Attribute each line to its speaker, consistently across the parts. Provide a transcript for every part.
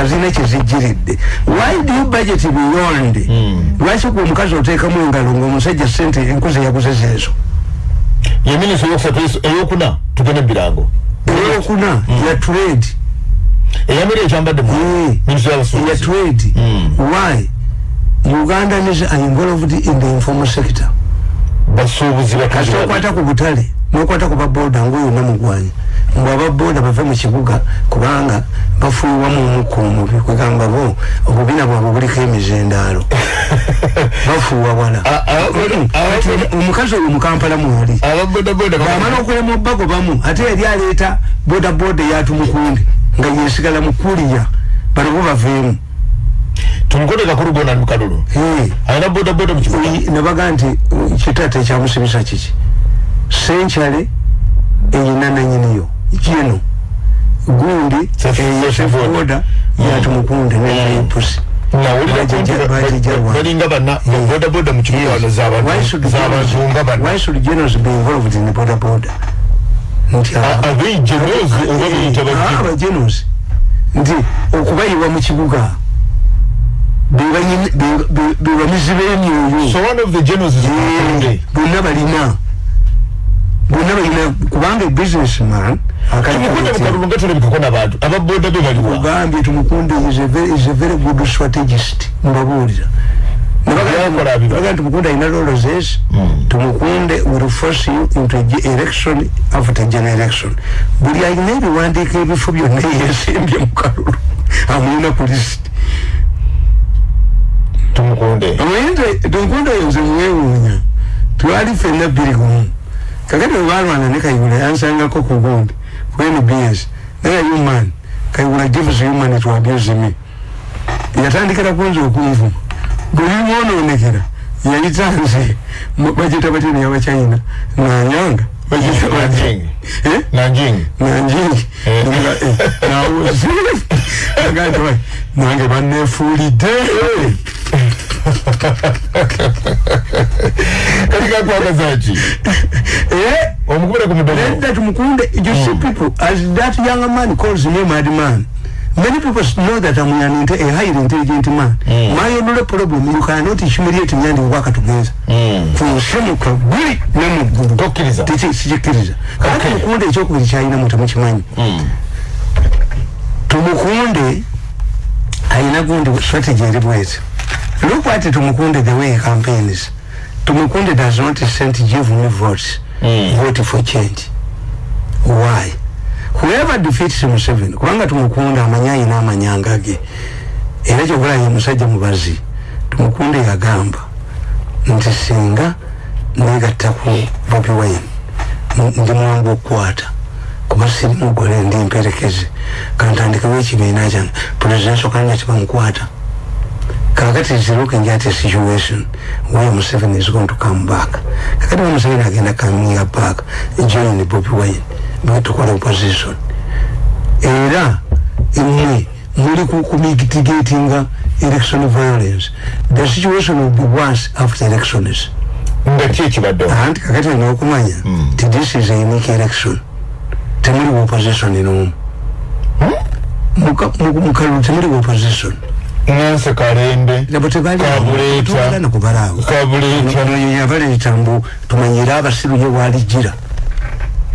Speaker 1: nga zirina kyezijjiridde why do you budget beyond?
Speaker 2: Hmm.
Speaker 1: lwaki ku omukazi oteekamu engalo ngaomusajja sente enkuzi yaguze zeezo
Speaker 2: ye minisita eyokusatu eyokuna tugende birango.
Speaker 1: Eyokuna ya trade.
Speaker 2: Eyamira ekyambadde mu
Speaker 1: Eh,
Speaker 2: minisita
Speaker 1: ya
Speaker 2: yabusuubuzi
Speaker 1: trade.
Speaker 2: Mm.
Speaker 1: why? Ugandans are involved in the informal sector.
Speaker 2: Basuubuzi
Speaker 1: kasi okwata ku butale nokwata ku baboda ngaoyona mugwanya mbwe ababoda bave mu kibuga kubanga bafuuwamu omukka omubi kwegamba bo obubina bwabwe buliko emizendaalo. Bafuuwa wala
Speaker 2: A- a- a-
Speaker 1: Kati omukazi oyo mukampala mwali.
Speaker 2: Ababodaboda
Speaker 1: bamala okulema obagobamu ate yali aleeta bodaboda eyatumukundi nga yesigala mukuliya bano bo baveemu.
Speaker 2: Tumukote kakulu gona ni mukalulu
Speaker 1: Eh.
Speaker 2: alina bodaboda mu kibuga.
Speaker 1: Oyi- nebaga nti uh, kitate ekyamusibisa kiki senkyale eyina nanyiniyo kino gundi
Speaker 2: Sef- Sefoda.
Speaker 1: eyosefoda yatumukunde nenayipusi
Speaker 2: nawulira
Speaker 1: Bajja-
Speaker 2: kumpi
Speaker 1: bajja wa-
Speaker 2: balinga bana bodaboda mu kibuga wano
Speaker 1: Why should
Speaker 2: zabantu nga
Speaker 1: generals- why
Speaker 2: bana
Speaker 1: should generals be involved in boda boda nti
Speaker 2: A- abeijeneozi oba beyita bajje
Speaker 1: abagenos nti okubayiwa mu kibuga bebamizi b'emyoyo
Speaker 2: so one of the generals is Mukunde.
Speaker 1: bonna balina bonna balina kubanga businessman
Speaker 2: tumukunde mukalulu nga tulabikako n'abantu ababoda be baliwa
Speaker 1: ugambye tumukunde is a very- is a very good strategist mbabuulira
Speaker 2: Yakola bibala.
Speaker 1: baga tumukunde alina lolozes tumukunde will force you into a ge- election after general election. Buli alina ebiwandiiko ebifo byonna yesimbye mukalulu amulina ku list.
Speaker 2: Tumukunde.
Speaker 1: Tumukunde oyo nze muwewuunya twali fenna bbiri gumu kakati webalwana ne kayigula yansangako ku gundi ku nbs naye human kayigula gives human to abuse me yatandikira kunza okunvuma buli mwononekera yayita nze mu- bagita batya neyabachina nanyanga Eh? nanjingi
Speaker 2: Eh.
Speaker 1: agati nange banefuulidde
Speaker 2: kali kakwagazaki
Speaker 1: Eh?
Speaker 2: omukubira ku mudomo
Speaker 1: Let that Mukunde, you see people, as that young man calls me madman, many people know that I'm an, inte- a highly intelligent man.
Speaker 2: Mm.
Speaker 1: My only problem, you cannot humiliate me and work together. kunsemuka guli nemugulu
Speaker 2: Tokkiriza.
Speaker 1: sikikiriza kati
Speaker 2: Okay.
Speaker 1: mukunde ekyokubiri kyalina mu temukimanyi tumukunde alina gundi strategy eri bweti look at tumukunde the way he campaigns tumukunde does not send me votes
Speaker 2: Mm.
Speaker 1: vote for change. Why? Whoever defeats museveni kubanga tumukunde amanyi ayina amanyanga ge era kyogula ye musajja mubazi tumukunde yagamba nti singa negattaku bobi wine n- ndi mwangu okukwata kuba siri mugole ndi mperekeze kantandikewo ekibiina kyange presidential candidate bamukwata kakati is looking at a situation where Museveni is going to come back kakati wa Museveni agenda coming back join Bobi Wine bwetukola opposition era mmwe muli ku- kumitigatinga election violence the situation will be worse after elections
Speaker 2: nga ki ekibaddewo
Speaker 1: anti kakati olina okumanya ti this is a unique election temuli wa opposition nomu mukalulu temuli wa opposition
Speaker 2: nanse kalembe
Speaker 1: nabo
Speaker 2: Kabuleeta.
Speaker 1: tebaliana kubalaawo
Speaker 2: kabuleeta
Speaker 1: yabaleeta mbu tumanyire abasiru ye walijira.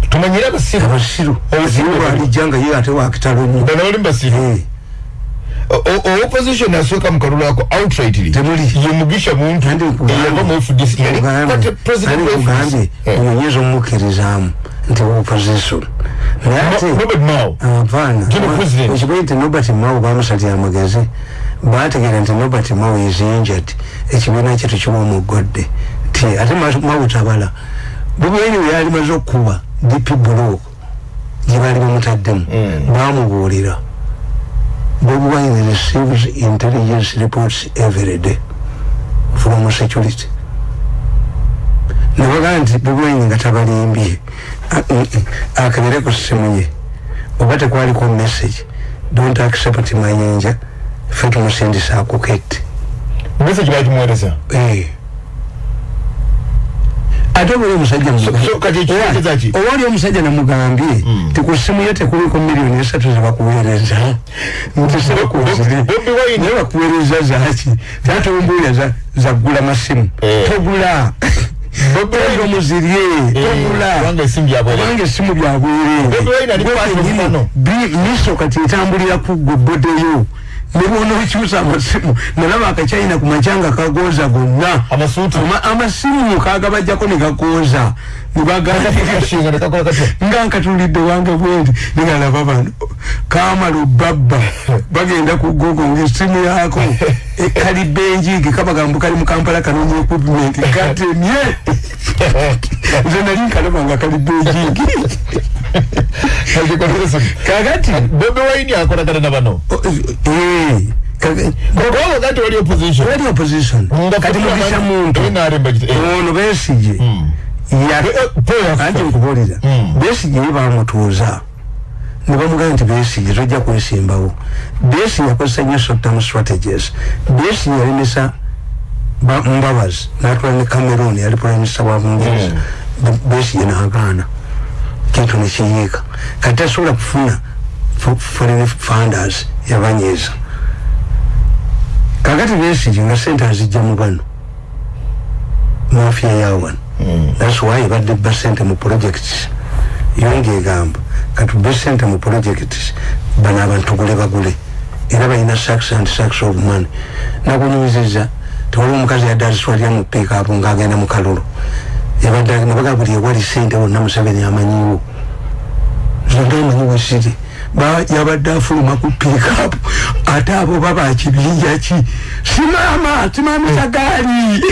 Speaker 2: Tumanyire abasiru?
Speaker 1: Abasiru.
Speaker 2: Abasiru.
Speaker 1: Ye walijja nga ye ate wakitalo nnyo
Speaker 2: banawoli mbasiru
Speaker 1: Eh,
Speaker 2: opposition asooka mu kalulu ako outrightly
Speaker 1: Temuli.
Speaker 2: ye mugisha muntu
Speaker 1: Kandi nkugambye-
Speaker 2: eyava mu fdc
Speaker 1: nkugambye-
Speaker 2: kate president
Speaker 1: nkugambye.
Speaker 2: FDC. Eh.
Speaker 1: onyeza omukkirizaamu nti wa opposition. Naye ate
Speaker 2: No- Robert Mao.
Speaker 1: Apaana
Speaker 2: Jino president.
Speaker 1: ekimanyi nti nobert mao bamusatya amagezi bategeera nti nobert mao is injured ekibiina kye tukiwa omugodde ti ate Ma- mao tabala bubweni we yali maze okukuba dp block gye baali bamutaddemu
Speaker 2: Mm.
Speaker 1: bamubuulira bobi wine receives intelligence reports every day from security. Nebagaa nti bobi wine nga tabalimbye mm, mm, akabire ku ssimu ye oba tekwaliko message don't accept mayinja ffe tumusindisa akukette
Speaker 2: message bagimuweereza
Speaker 1: Eh. ate oba oli omusajja
Speaker 2: So- so kati ekitegeeza ki?
Speaker 1: oba oli omusajja namugambye ti ku ssimu ye tekuliko miliyoni esatu zebakuweereza nti sebakuzire
Speaker 2: Bobi Wine-
Speaker 1: naye bakuweereza zaki ate ombuulya za- zaggula masimu togula togula omuzirye togula
Speaker 2: kubanga esimu gyabwere
Speaker 1: kubanga essimu byabwere
Speaker 2: Bobi Wine ali kwata omukono.
Speaker 1: miso kati etambulira ku gwe bodeyo ne bona okyusa amasimu. Nalaba akachina ku macanga kagooza gonna.
Speaker 2: Amasuuti
Speaker 1: Ama- amasimu kagabajjako ne gakooza nebagamba
Speaker 2: kashinga nekakola katya?
Speaker 1: nga nkatulidde wange bwendi negalaba bano. Kamala obabba bagenda ku gogo ngaessimu yako ekalibenjigi kabagamba kali mu kampala kanonya equipment katemye nze nali nkalaba nga kalibenjigi kakati
Speaker 2: bobi wine akolagana na bano.
Speaker 1: O- eh, kaka-
Speaker 2: bwaba kati wali opposition.
Speaker 1: Wali opposition. Kati
Speaker 2: futura
Speaker 1: mugisha
Speaker 2: abantu-
Speaker 1: muntu
Speaker 2: NRM bagita- eh.
Speaker 1: ono besije anti nkubuulira.
Speaker 2: Mm.
Speaker 1: besije ye bamutuuza ne bamugamba nti besije tojja kwesimbawo. Besije akozesa nnyo short-term strategies. Besije yalemesa ba- mbabazi natwala ne cameroon yali prime minister wa bungereza besije nagaana kintu nekiyiika kati tasobola kufuna fo- foreign funders yabanyiiza kakati besije nga sente azijja mu bano. Mafia yawano that's why badde bba sente mu projects. Yonge egamba katubbe sente mu projects bano abantu tugule bagule. Era balina sacks and sacks of money. Nakunyumiziza tewali omukazi yadde azitwalira mu pikapu ngaagenda mu kalulu yabadde nabaga buli ewali sente wonna museveni amanyiwo zonda amanyi wesiri yabadde afuluma ku pikapu ate abo baba kibinja ki? Simama simamisa gaali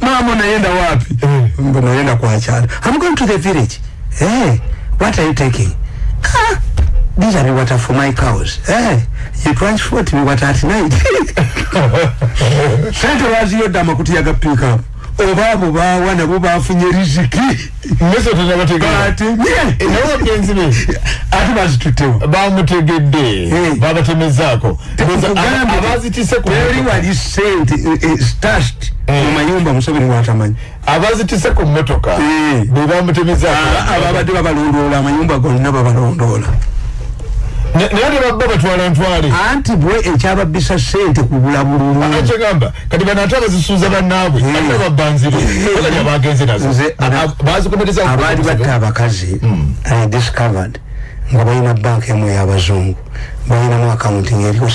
Speaker 1: mama unayenda wapi? Unayenda kwakyala i'm going to the village? Hey, what are you taking? Ah, these are the water for my cows. Hey, you transport me water at night. Sente baziyodde amakuti yaga pikapu oba abo bawa nabo bafunye riziki. Ate bazitutewa
Speaker 2: bamutegedde. Babatemezaako.
Speaker 1: Teri wali sente stashed
Speaker 2: Eh.
Speaker 1: mu mayumba museveni watamanyi.
Speaker 2: Abazitise ku mmotoka.
Speaker 1: Eh.
Speaker 2: be bamutemezaako.
Speaker 1: Ababadde babalondoola amayumba gonna babalondoola
Speaker 2: naye ne babba batwala ntwale
Speaker 1: anti bwe ekyababisa sente kubula bululu
Speaker 2: akyegamba kati bano ate abazisuuza bannaabwe
Speaker 1: Eh.
Speaker 2: ate babbanzire bagani abagenze nazo.
Speaker 1: Nze-
Speaker 2: A- a- bazikomereza
Speaker 1: abaali batta abakazi i discovered nga balina banka emu ey'abazungu. Balinamu akawunti ngaeriko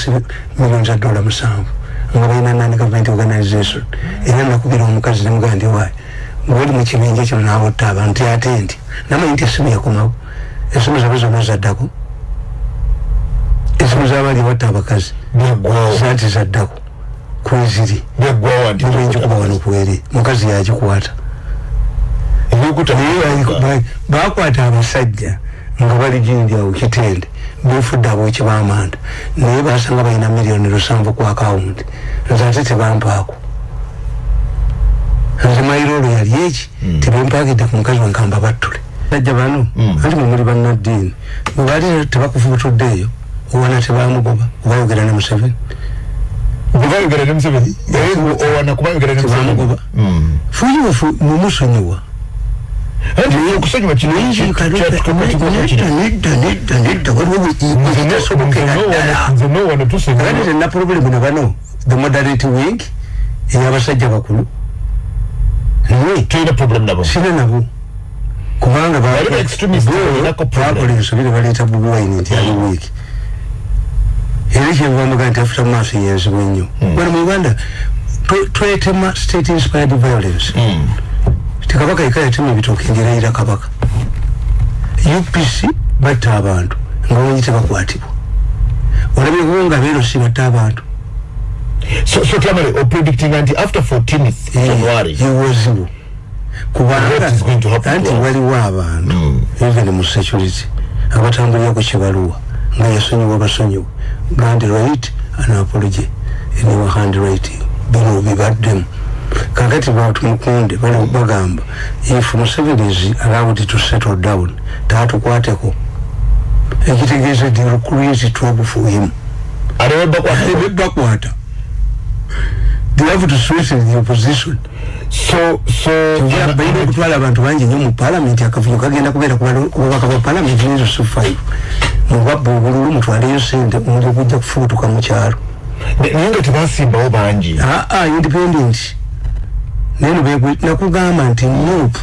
Speaker 1: milioni za dola musanvu. Nga balina nani government organization era nakubira omukazi nemugaa ndi waayi ngaoli mu kibinja kino nabotta abantu ate nti namanyi nti esimu yakomawo. Esimu zabe zonna zaddako esimu zabaali batta abakazi. Zaati zaddako. Kweziri. Nibenjikuba wano kweri mukazi yagikwata. Bakwata abasajja nga bali jinjawo kitende. Befudde aboki bamanda naye basanga balina miliyoni lusanvu ku akawunti nze ate tebampaako. Nze mairolo yali eki? Tebempaagidde ku mukazi wenkamba battule. Sajja bano anti mwe muli bannaddiini. Bwe bali tebakufubutuddeeyo owana tebamugoba obayogera ne museveni
Speaker 2: bwebayogera ne museveni owana kubayogera ne museveni
Speaker 1: fuyiwefu mumusonyiwa tena problemu ne bano the moderate wing ey'abasajja bakulu ne sina nabo kubanga bakola ensobire baleeta bubi wine nti ali wiiki era kyenvamuga nti afuta maaso yenzibwa ennyo bano mu uganda twe- twetema state inspired violence. Tikabaka yeka yatema ebitooke ngerayira kabaka. Upc batta abantu nga banyi tebakwatibwa olabyeko nga beerosi batta abantu.
Speaker 2: So so tamale opredictinga nti after 14th january.
Speaker 1: yewozibu
Speaker 2: What is going to
Speaker 1: kubanga anti waliwo abantu even mu security. Abatambulira ku kibaluwa nga yasonyiwa basonyiwa. Gand right an apology. Eniwa hand writing bino bibaddemu. Kakati batumukunde bali bagamba if museveni is allowed to settle down tatukwateko. Ekitegeeza they will create trouble for him.
Speaker 2: Bakwata
Speaker 1: they have to strengthen the opposition
Speaker 2: so so
Speaker 1: kyovula balina okutwala abantu bangi nnyo mu palamenti akavuyo kagenda kubeera kububaka bwa palamenti nezo five mubabba obululu mutwaleyo sente omuli okujja kufubutuka mu kyalo.
Speaker 2: Naye nga tebasimbawo bangi.
Speaker 1: Aa independent. Neno nakugamba nti nop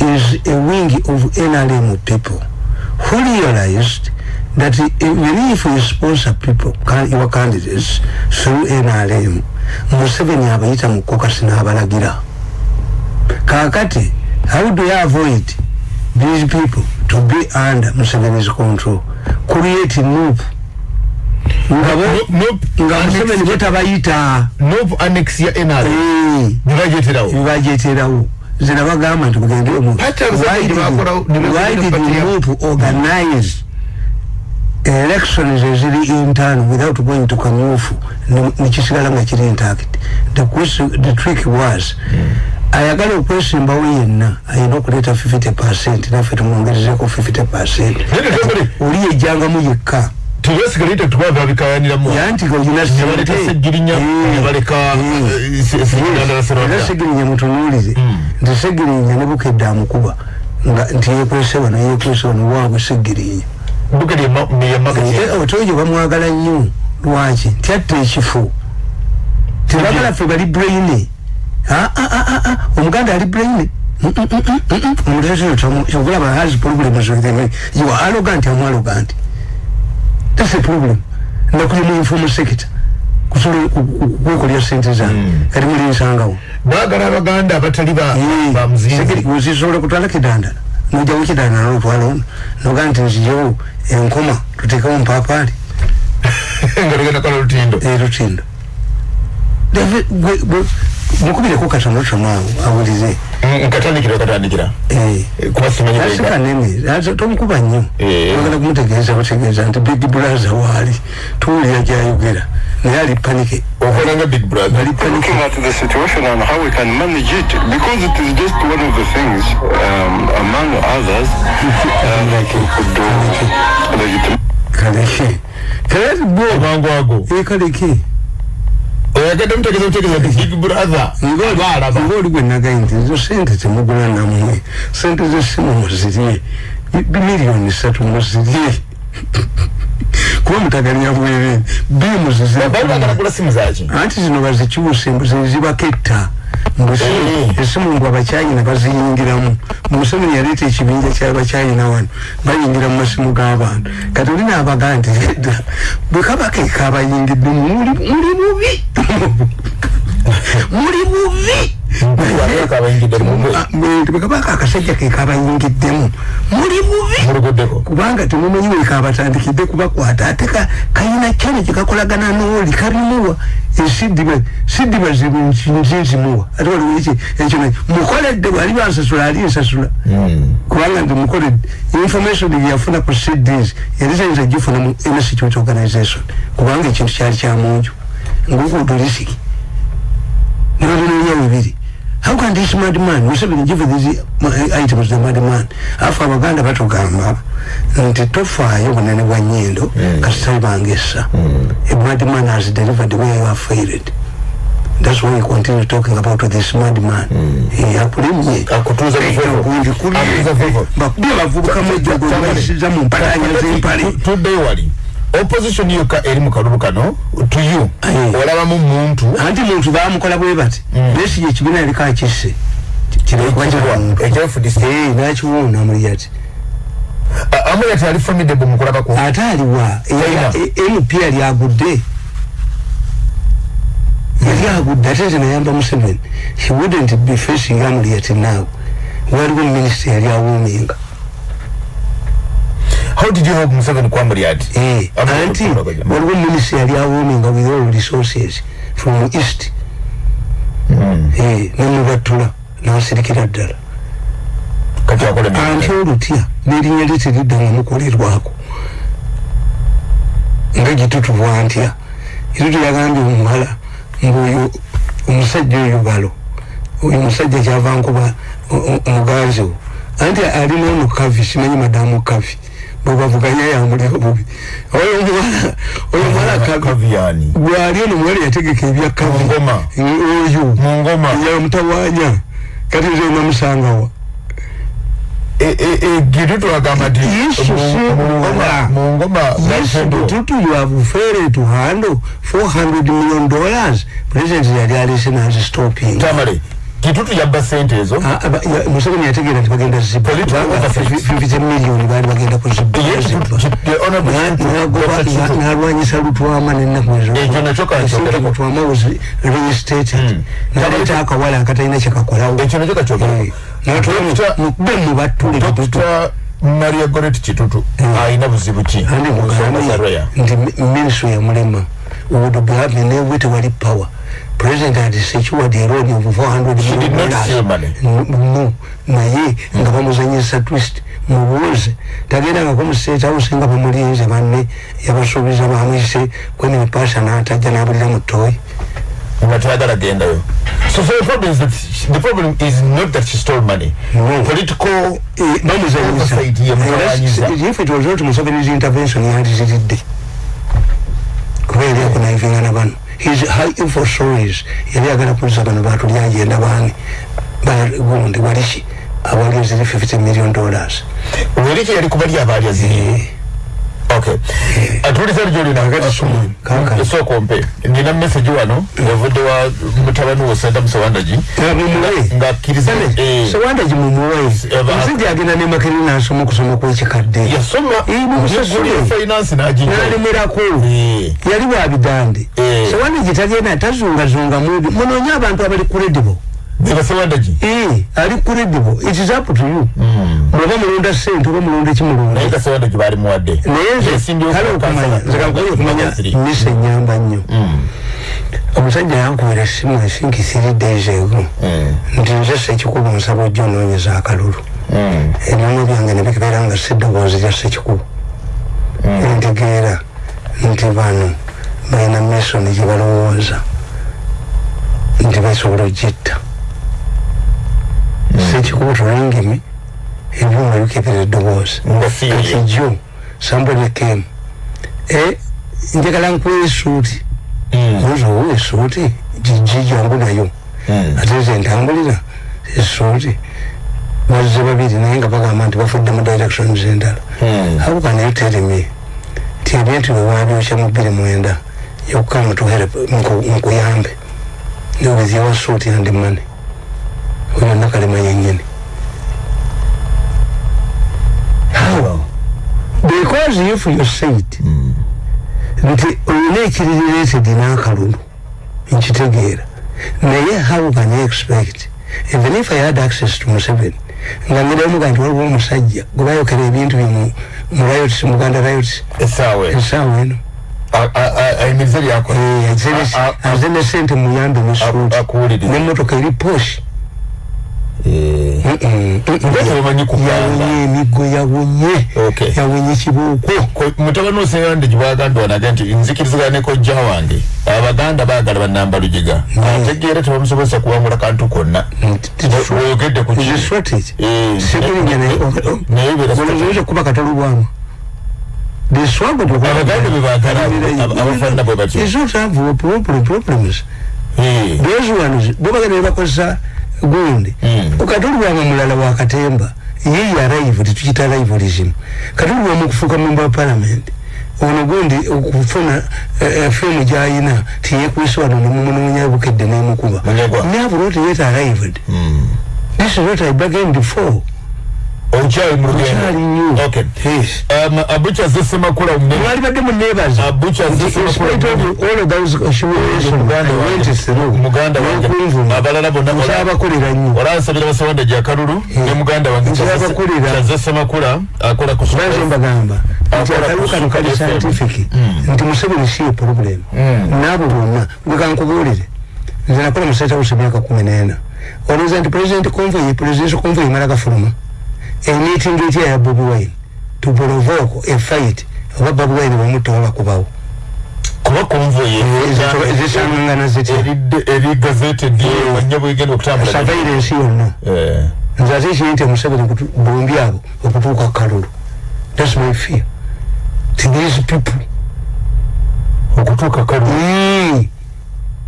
Speaker 1: is a wing of nrm people who realized that even if you sponsor people your candidates through nrm museveni abayita mu kokasi n'abalagira. Kakati how do you avoid these people to be under museveni's control. Create nop nga museveni bwetabayita
Speaker 2: nop annex ya nr nebajeterawo
Speaker 1: nebajeterawo zina bagamba nti mugende why did nop organize elections eziri intern without going to kanyufu? Nekisigala nga kiri intact. The, question, the trick was ayagala okwesimbawo yenna ayina okuleeta 50 percent naffe tumwongerezeko 50 percent. Oli yejjangamu yekka.
Speaker 2: Tebasigalite tukwaga bikayaniramu
Speaker 1: yanti
Speaker 2: sebaleka segirinya nebaleka
Speaker 1: era segirinya mutunuulire nti segirinya ne bukedde amukuba nti yekwese wano yekwese wano waabwe segirinya otoyo bamwagala nnyo. Lwaki? Nti atta ekifo. Tebagala ffe bali braine omuganda ali braine omulaba has problems with them. You are arrogant am arrogant. That's a problem. Nakuli mu informal sector. Kusobola okwekolera sente zange. Kati muli nsangawo.
Speaker 2: Bagala abaganda abatali
Speaker 1: bamuzisobola kutwala kidandala nojawo kidandala notwala ono. Nogaa nti nzijewo enkoma tutekewo mpapaali
Speaker 2: lutindo.
Speaker 1: Lutindo mukubireko katono tono awo awulize.
Speaker 2: Nkatandikira katandikira
Speaker 1: asi kanene. Tomukuba nnyo. Agala kumutegeeza bategeeza nti big brother waali. Tuwulira gyayogera naye ali panike.
Speaker 2: Okolanga big brother.
Speaker 1: Ali panike.
Speaker 3: Looking at the situation and how we can manage it because it is just one of the things um, among others um, that we could do. Legitimate
Speaker 1: kaleke kaleke bo
Speaker 2: mangu ago
Speaker 1: kaleke
Speaker 2: oyagenda mutegeza mutegeza nti big brother.
Speaker 1: Ngaalaba ngaoli gwe nagaye nti ezo sente temugula namwe sente zesimu muzirye miliyoni satu muzirye. Kuba mutagalira bwerere bimu
Speaker 2: zizirye
Speaker 1: anti zino bazikyuse zibaketta esimu ngu abakyayina baziyingiramu. Museveni yaleeta ekibinja kyabakyayina wano bayingira mu masimu g'abantu kati olina abagaa nti edda bwe kaba kekabayingiddemu muli bubi? Muli bubi akasajja muli bubi. Kubanga temumanyi wekabatandikidde kubakwata ate kayina kyane kyekakolagana nooli kalimuwa. Esidiba nzizimuwa ate waliwo ekyo mukoledde bwali bansasula ali nsasula. Kubanga ndi mukoledde information yafuna ku cds yali tayinza gifuna mu institute organization. Kubanga ekintu kyali kyamunju ngokuutu lisiki nolinonya bibiri how can this mad man museveni give these items the mad man afu abaganda batugamba nti tofaayo bunene bwa nyindo kasitali bangesa a mad man has delivered where you are failed that's why we continue talking about this mad man akulimye bakubye bavubuka mwejogoisiza mu mpalanya z'empale
Speaker 2: tuddeyo wali opposition yoka eri mu kalulu kano to you olabamu muntu.
Speaker 1: Anti muntu bamukola bwe bati besi ekibiina yaliko akisse nakiwuuna amuliyati
Speaker 2: amuliyati ali formidable mukulabako
Speaker 1: ate aliwa mp yali agudde. Yali agudde ate nze nayamba museveni. He wouldn't be facing amuliyati now waliwo minisita yali awuuminga
Speaker 2: how did you help Museveni Kwamuriat?
Speaker 1: Eh, anti, waliwo ministry yali awoominga with all resources from east. Mm. Eh, nemubatula n'asirikira ddala.
Speaker 2: Kati akole
Speaker 1: anti olutya n'erinnya lye teridda nga mukolerwako. Nga gitutubwa ntya. Ito tuyagambye omuwala ng'oyo omusajja oyo balo. Oyo musajja kyava nkuba omuganzi wo. Anti alina ono kavi simanyi madamu kavi. Bwebavuganya yamuli obubi oyo omuwala oyo muwala
Speaker 2: kavyani
Speaker 1: gwali ono muwala yategeka ebya kavi
Speaker 2: ngoma.
Speaker 1: Oyo.
Speaker 2: Mungoma
Speaker 1: yamutawanya kati nze namusangawa
Speaker 2: gitu twagamba nti mungoma
Speaker 1: tutu you have failed to handle 400 million dollars. President yali alese nazi stopping.
Speaker 2: Tamale kitutu yabba sente ezo.
Speaker 1: Museveni yategeera nti bagenda zibbafifite miliyoni baali bagenda kuzibbanalwanyisa lutwama nenaku ezolutwama was reinstated. Naleeta akawala akatalina kyekakolawo mukube mubattule
Speaker 2: maria goret kitutu alina buzibu ki?
Speaker 1: Nti ministry yamulema would have been able to wali power president had secured a loan of 400 million dollars. no. Naye nga bamuzanyisa twist mubuuze tagendangako mu state house nga bamulinze banne yabasuubiza bamwise kweni mipasha n'atajja n'abulira mu toyi
Speaker 2: nga twagala gendayo. So so the problem is that she, the problem is not that she stole money. No. political
Speaker 1: bamuzanyisa if it was not museveni's intervention yandiziridde kuba yali akunaivinga na bano his high info stories yali agala kuliza bano batulyagenda bani bagundi waliki abalya ziri 50 million dollars.
Speaker 2: Weliki yali kubali abalya ziri okay. Atuliza lyoli nakati sumu soko mpe nina message wano yavudde wa mutabani wo senta musawandaji nga akkiriza
Speaker 1: sawandaji mumuwe omusajja agenda ne makeri nasoma okusoma kwekikadde
Speaker 2: yasoma finance
Speaker 1: nalemerako yali bwabidande sawandaji tagenda tazungazunga mubi. Munoonye abantu abali credible
Speaker 2: nebasewandaji
Speaker 1: ali credible it is up to you. Bwoba mulonda sente oba mulonda ekimulonda.
Speaker 2: Naye gasewandaji bali muwadde?
Speaker 1: Naye okumanya misa enyamba nnyo. Omusajja yankubira essimu esinki three days ago. Nti nze sekikubu nsaba ojja onoonyeza akalulu ebyono byange nebibeera nga siddoboozi lya sekikubu ntegeera nti bano balina mesoni gye balowooza. Nti basobola ogitta sekikubu tulangimi ebyuma bikebera eddoboozi kati jo somebody came e njagala nkuwa esuuti oza owa esuuti gijangu nayo ate nze ntambulira esuuti bazze babiri naye nga bagamba nti bafudde mu directions endala how can you tell me? Nti ebintu bwewabyokya mu bbiri mwenda yokukamu tuhere nkuyambe. With your suit and money oyo nakalema yenyini how because if you said nti olina ekirirated n'akalulu nkitegeera naye how can you expect even if i had access to museveni nga ngiramuga nti waliwo omusajja gwe bayokera ebintu bimu mu riots muganda riots
Speaker 2: esaawa
Speaker 1: eno
Speaker 2: ayimiriza lyakola
Speaker 1: aze ne sente muyambe nesuuti nemotoka eri poshi yawonye emigo yawonye yawonye kibuuko.
Speaker 2: Mutabani oseyande gibaganda wanaga nti nzikirizigana ne kojja wange. Abaganda bagala banamba lujiga ategeera tebamusobozesa kuwangula kantu konna. Oyogedde
Speaker 1: kunaye kuba katolubwamu the struggle to
Speaker 2: abaganda bebagala abafaanana bwe batyo.
Speaker 1: is not have problem problems. Those ones bo bagenda ne bakozesa gundi. Okatolubwanga mulala wa katemba ye arrive tukita rivalism katolubwamu okufuuka member wa parliament ono gundi okufuna femu gyayina tiyekwisa wano nemumunonya bukedde nemukuba never not yet arrived this is what i bargained for
Speaker 2: okyali mulugendo okay
Speaker 1: yes.
Speaker 2: Um abucha zesemakula umne
Speaker 1: mwali badde munebaza
Speaker 2: abucha
Speaker 1: zesemakula all of those humiliation
Speaker 2: muganda
Speaker 1: went through.
Speaker 2: Muganda wange. Abalala bonna
Speaker 1: nsabakolera nnyo.
Speaker 2: Olansabira basawanda gya kalulu ne muganda wange
Speaker 1: nsabakolera
Speaker 2: zesemakula akola ku
Speaker 1: baze mbagamba. Nti akalulu kano kali scientific. Nti museveni si ye problem. Naabo bonna bwekankubuulire nze nakola mu state house emyaka kumi n'ena. Olowooza nti president convoy presidential convoy emala gafuluma a meeting etya ya Bobi Wine. To provoke a fight oba Bobi Wine bamutta bakubawo
Speaker 2: kuba konvoy
Speaker 1: zisangangana zitya
Speaker 2: eri gazetted wajja bwegenda okutambula
Speaker 1: surveillance yonna nze ate kiri nti Museveni bombi abo okutuuka kalulu. That's my fear. To these people
Speaker 2: okutuuka kalu
Speaker 1: Mm.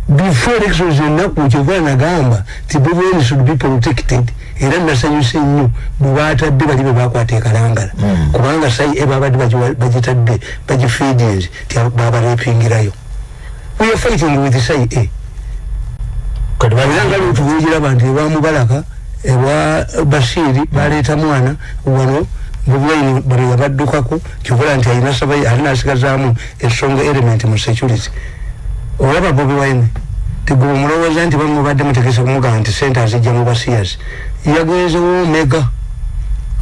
Speaker 1: before elections ennaku kyova nagamba ti bwebweni should be protected era nasanyuse nnyo bwebatadde bali bebakwata ekalangala kubanga sai ebabadde bagitadde bagifeedings ti babarepingirayo we are fighting with sai a
Speaker 2: kati
Speaker 1: era nga lwetubungiraba nti ebamubalaka ewa bashiri baleeta mwana wano bobulaini bano yabaddukako kyokola nti alina saba alina asigazaamu esonga element mu security. Olaba bobi wine tigwe omulowooza nti bamwe badde mutegese kumugamba nti sente azijja mu basiyas yagenzewo omega?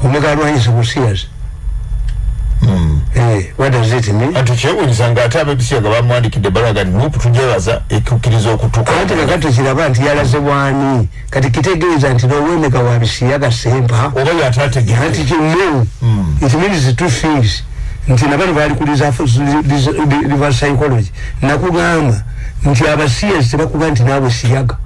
Speaker 1: Omega alwanyisa busiyas Eh, what does it mean?
Speaker 2: Ati kyewunyisa ngaate abebisiyaga bamwandikidde balaga nti nupu tujebaza ekukkiriza okutuuka
Speaker 1: ate kakati kiraba nti yalaze bwani? Kati kitegeeza nti nowemeka wa bisiyaga sempa
Speaker 2: oba yatategera
Speaker 1: nti kimu. It means two things. Nti nabano bali ku river psychology. Nakugamba nti abasiyas tebakuba nti naawe siyaga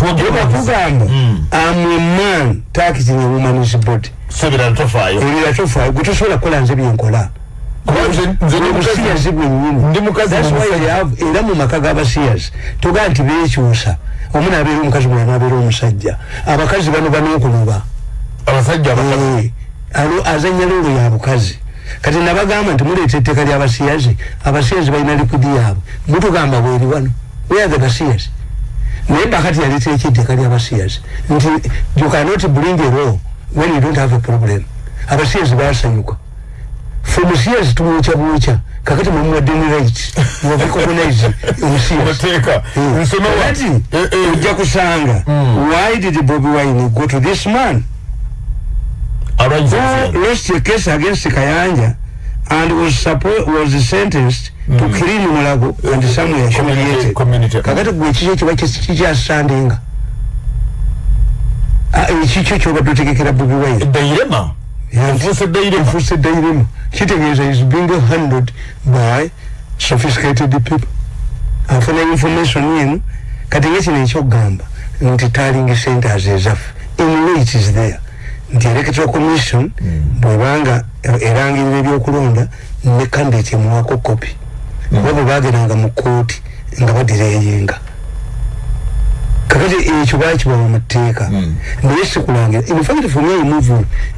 Speaker 1: bakugamba amweman takiting a woman's body
Speaker 2: sebera ntofaayo.
Speaker 1: Ebira tofa gwe tosobola kukola nze byenkola
Speaker 2: Kuba nze- nze ndi mukazi-
Speaker 1: obusiyazi bwennyini.
Speaker 2: Ndi mukazi
Speaker 1: That's why you have- era mu maka g'abasiyazi togaa nti beekyusa. Omu naabeera omukazi mulala naabeera omusajja. Abakazi bano banookunoba
Speaker 2: abasajja abakazi
Speaker 1: Eh, alo azanya loolo ya bukazi. Kati nabagamba nti muleeta etteeka ly'abasiyazi abasiyazi balina likudi yaabwe. Mutugamba bweri wano. Weathe basiyazi naye bakati yaleetera ekyeetteeka ly'abasiyazi nti you cannot bring a law when you don't have a problem. Abasiyazi basanyuka femusiyazi tumwokya bwokya kakati mwemuwadde ne right you have recognized omusiyazi
Speaker 2: amateeka nsoma wa-
Speaker 1: kati
Speaker 2: Eh, eh,
Speaker 1: ojja kusanga why did bobi wine go to this man? Who lost a case against Kayanja and was suppo- was sentenced clean Mulago and somewhere humiliated.
Speaker 2: community.
Speaker 1: kakati gwe kikyo kiba kikyasandinga ekikyo kyobadde otegekera bobi wine?
Speaker 2: Dairema efuuse dairema
Speaker 1: efuuse dairema kitegeeza is being handled by sophisticated people. Afuna information yenu. Kati ngekino ekyokugamba nti taling centers ezaffe. In way it is there. Nti electoral commission bwebanga erangirira ebyokulonda ne candidate emuwako kopi kuba bwe bagendanga mu kooti nga badireyinga kakati ekyo bakibawa mu tteeka? Naye sikulangira in fact for me I move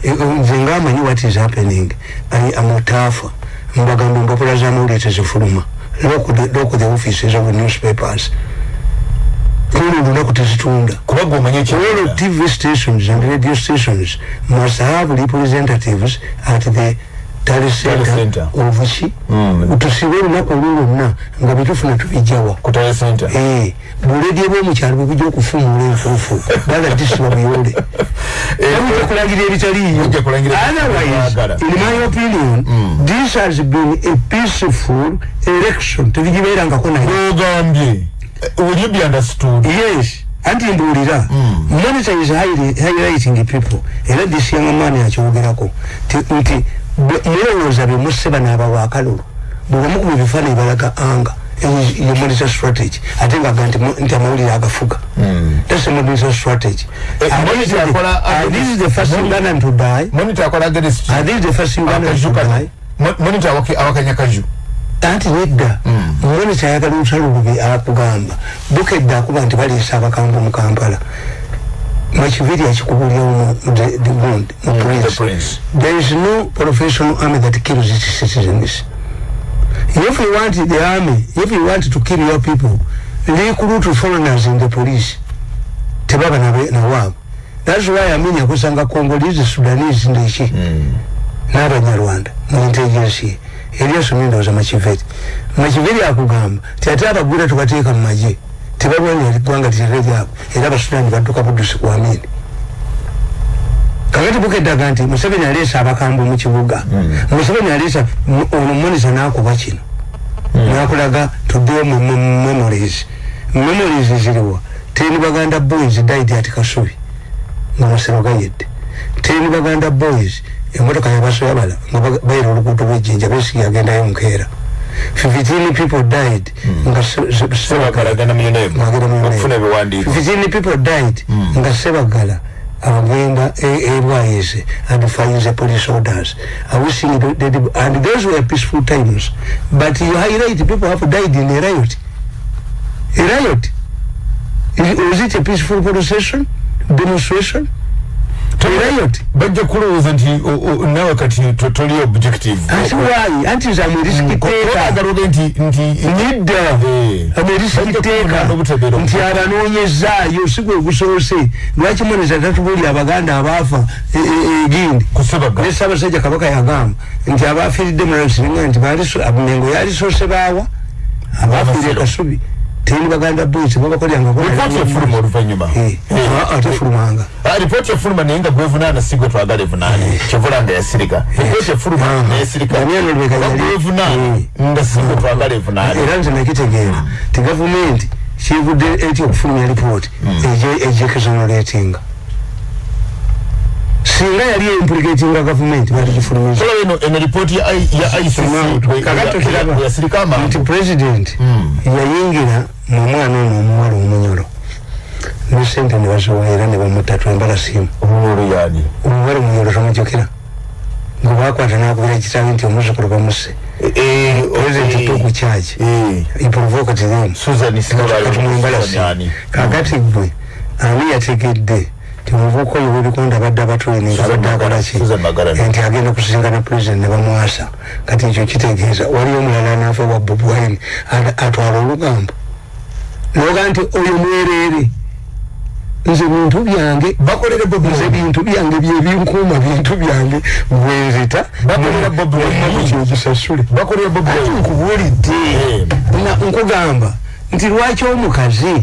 Speaker 1: eh, eh, nze ngamanyi what is happening. I am otaafa mbagamba empapula z'amawulire tezifuluma. Loku the offices of the newspapers. Olo olunaku tezitunda.
Speaker 2: Kuba gwe omanyi
Speaker 1: all TV stations and radio stations must have representatives at the
Speaker 2: center.
Speaker 1: center of ki
Speaker 2: Mm.
Speaker 1: tusibe olunaku olwo lwonna nga bitufuna tubijjawa.
Speaker 2: Kutale center
Speaker 1: Eh, buledi bwomukyalo bwebujja okufuumuula enfuufu baga disiba buyole bujja kulangira ebitaliiyo.
Speaker 2: Bujja kulangira
Speaker 1: otherwise
Speaker 2: ebitaliyo.
Speaker 1: in my opinion this has been a peaceful election. Tebigibeerangako naye.
Speaker 2: Ogambye. Will you be understood?
Speaker 1: Yes. Anti mbuulira monitor is highly- highlighting people. Era this young man akyogerako Ti- nti mulowooza be musse bano abawakalulu bwe bamukuba ebifaananyi balaga anga ye monitor strategy. Ate ngaga nti mu- nti amawulire agafuga. That's a monitor strategy.
Speaker 2: Eh,
Speaker 1: And
Speaker 2: monitor
Speaker 1: this is the- first Ugandan to die
Speaker 2: akola against
Speaker 1: and this is the first Ugandan
Speaker 2: akaju
Speaker 1: to die
Speaker 2: monitor awaki- awakanya kaju.
Speaker 1: Anti nedda muloni kyayagala olutalo lubi akugamba. Bukedde akuba nti baleesa abakambu mu kampala makiviri akikubulyawo mu the- the mu
Speaker 2: the
Speaker 1: prince
Speaker 2: prince.
Speaker 1: There is no professional army that kills its citizens. If you want the army if you want to kill your people recruit foreigners in the police. Tebaba nabe- nawaabo thats why amini akusanga congolese sudanese ndeki n'abanyarwanda mu intelligence eryosomye ndowooza makiveri makiveri akugamba ti ate abagwira tubateeka mu magye tebalwanira eggwanga lirere lyabwe era abasudani badduka buddusi ku amini kakati bukeddaga nti museveni aleesa abakambwe mu kibuga. Museveni aleesa ono monisa n'akuba kino. Nakulaga tudewo mu mu- memories. Memories ziriwa teni baganda boys died at kasubi nga masiro gayedde. Teni baganda boys emotoka yabasoyabala nga bayira oluguudo lwejjinja besigi agendayo nkeera 15 people died. Nga Se- Se- sebagala
Speaker 2: muyonemu. okufuna ebiwandiiko.
Speaker 1: 15 people died. Nga sebagala agenda erwayise and finds police orders. Wishing that, and those were peaceful times. But you highlight people have died in a riot. A riot. Was it a peaceful procession? Demonstration
Speaker 2: riot bajja kulowooza nti nawe kati toli objective.
Speaker 1: Anti why anti nze amerisikiteekaagaluge
Speaker 2: nti nti
Speaker 1: nidda. Amerisikiteeka nti abanoonyezaayo si gwe gusoose. Lwaki moneza tatubuli abaganda abaafa egindi? Ne ssaabasajja kabaka yagamba nti abaafiiridde mulasiringa nti mengo yalisoose baawa. Abaafiire kasubi teni baganda boys babakolyanga
Speaker 2: ripoti efuluma oluvanyuma
Speaker 1: ate fulumanga
Speaker 2: ripoti efuluma naye nga gwevunana si gwe twagala evunane kyovula nga yasirika. Ripoti efuluma nayesirikagwevunana nga si gwe twagala evunane
Speaker 1: era nze nakitegeera. Ti gavumenti kivudde eti okufulumya ripoti ejekesonolatinga singa yali implicatinga gavumenti balikifulumiza
Speaker 2: eno ripoti ya ICC
Speaker 1: president yayingira mu mwana ono omuwala omunyolo. Ne sente ne basobola era ne bamutta twembala simu.
Speaker 2: Omunyolo yani
Speaker 1: omuwala omunyolo tomujjukira. Nga bakwata nakubira ekitabi nti omuzukulu bamusse president toku charge. he provoked them. Kakati gwe ani? Yategedde timuvuko oyo webikonda badde abatrening abadde akolaki nti agenda kusisinkana president ne bamwasa kati ekyo kitegeeza. Waliyo omulala naafe wa bobwine atwala olugambo noga nti oyo mwereere nze bintu byange nze bintu byange byebinkuuma bintu byange bwenzita kyogisasule. Nkubulidde nkugamba nti lwaki omukazi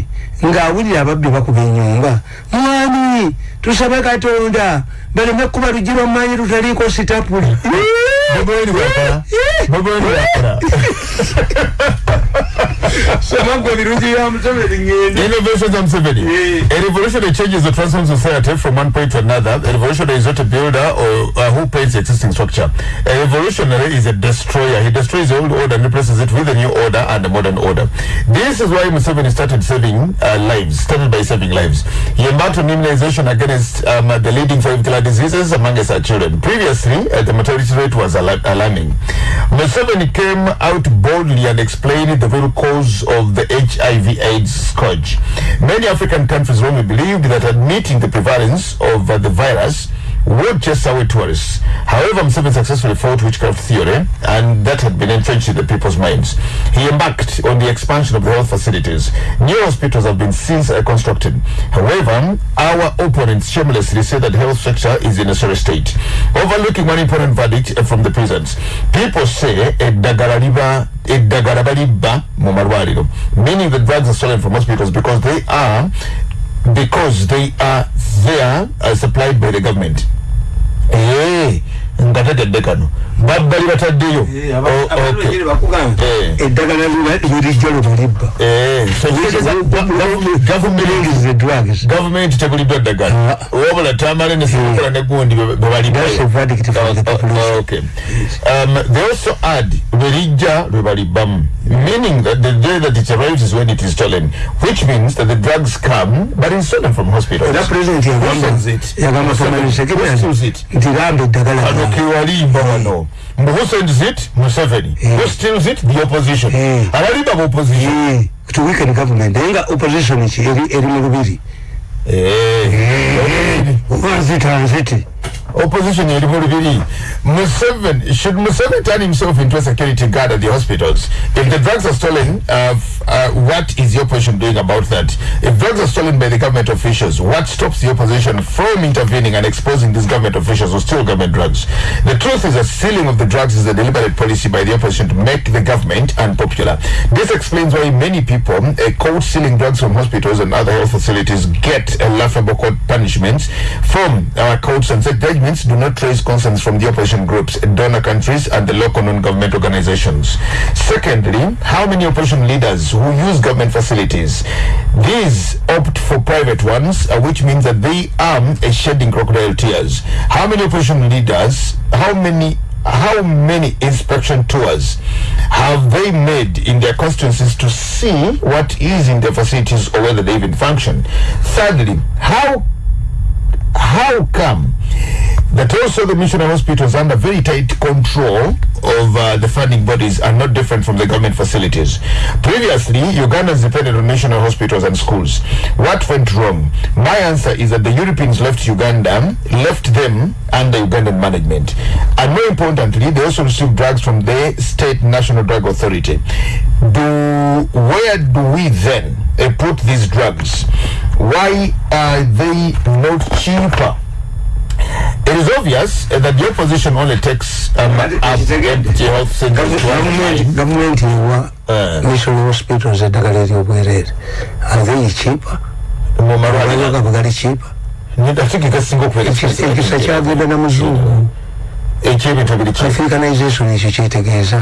Speaker 1: ng'awulira ababbi bakuba enyumba mwami tusabe katonda baleme kuba luggi lwammanyi lutaliiko sitapuli samagwa birungi bya museveni ngende
Speaker 2: innovations of museveni a revolution that changes the transform society from one point to another. A revolutionary is not a builder or uh, who paints the existing structure. A revolutionary is a destroyer. He destroys the old order and replaces it with a new order and a modern order. This is why museveni started saving uh, lives started by saving lives. He embarked on immunization against um, the leading five killer diseases amongst our children. Previously uh, the mortality rate was alarming museveni came out boldly and explained the real cause of the HIV AIDS scourge. Many African countries wrongly believed that admitting the prevalence of uh, the virus away tourists. However, Museveni successfully fought witchcraft theory, and that had been entrenched in the people's minds. He embarked on the expansion of the health facilities. New hospitals have been since constructed. However, our opponents shamelessly say that health sector is in a sorry state. Overlooking one important verdict from the prisons, people say a dagarariba eddagala balibba mu meaning the drugs are stolen from hospitals because they are because they are there uh, supplied by the government ee nga tegedde kano babbali bataddeyo.
Speaker 1: Eddagala lirijja lwebalibba
Speaker 2: gavumenti tebuliddwa ddagala wabula tamale nesekola negundi bwebalibbayo they also add lwerijja lwebalibbamu meaning that the day that it arrives is when it is stolen which means that the drugs come but it's stolen from hospitals.
Speaker 1: Nti gamba eddagala
Speaker 2: kewalimba wano mbu who sends it museveni. Who steals it? The opposition. Abalimba bu opposition.
Speaker 1: To weaken government. Naye nga opposition ki eri mu lubiri oba nzita nziti
Speaker 2: opposition lubiri Museveni should Museveni turn himself into a security guard at the hospitals? If the drugs are stolen uh, uh, what is the opposition doing about that? If drugs are stolen by the government officials what stops the opposition from intervening and exposing these government officials who steal government drugs? The truth is that stealing of the drugs is a deliberate policy by the opposition to make the government unpopular. This explains why many people uh, caught stealing drugs from hospitals and other health facilities get a laughable court punishments from our courts and such judgments do not raise concerns from the opposition groups, donor countries, and the local non-government organizations. Secondly, how many opposition leaders who use government facilities, these opt for private ones, uh, which means that they are uh, shedding crocodile tears. How many opposition leaders, how many how many inspection tours have they made in their constituencies to see what is in their facilities or whether they even function? Thirdly, how how come that also the missionary hospitals under very tight control of uh, the funding bodies are not different from the government facilities. Previously, Ugandans depended on national hospitals and schools. What went wrong? My answer is that the Europeans left Uganda, left them under Ugandan management. And more importantly, they also received drugs from the state national drug authority. Do where do we then uh, put these drugs? Why are they not cheaper? It is obvious uh, that the opposition only takes um, up empty health centers
Speaker 1: gavumenti ewa
Speaker 2: Eh.
Speaker 1: national hospitals eddagala eryobwereere are they cheaper?
Speaker 2: Mu malwaliro
Speaker 1: amalwaliro gabwe gali cheaper? Ekisa kyagenda na muzungu africanization ekyo kyetegeeza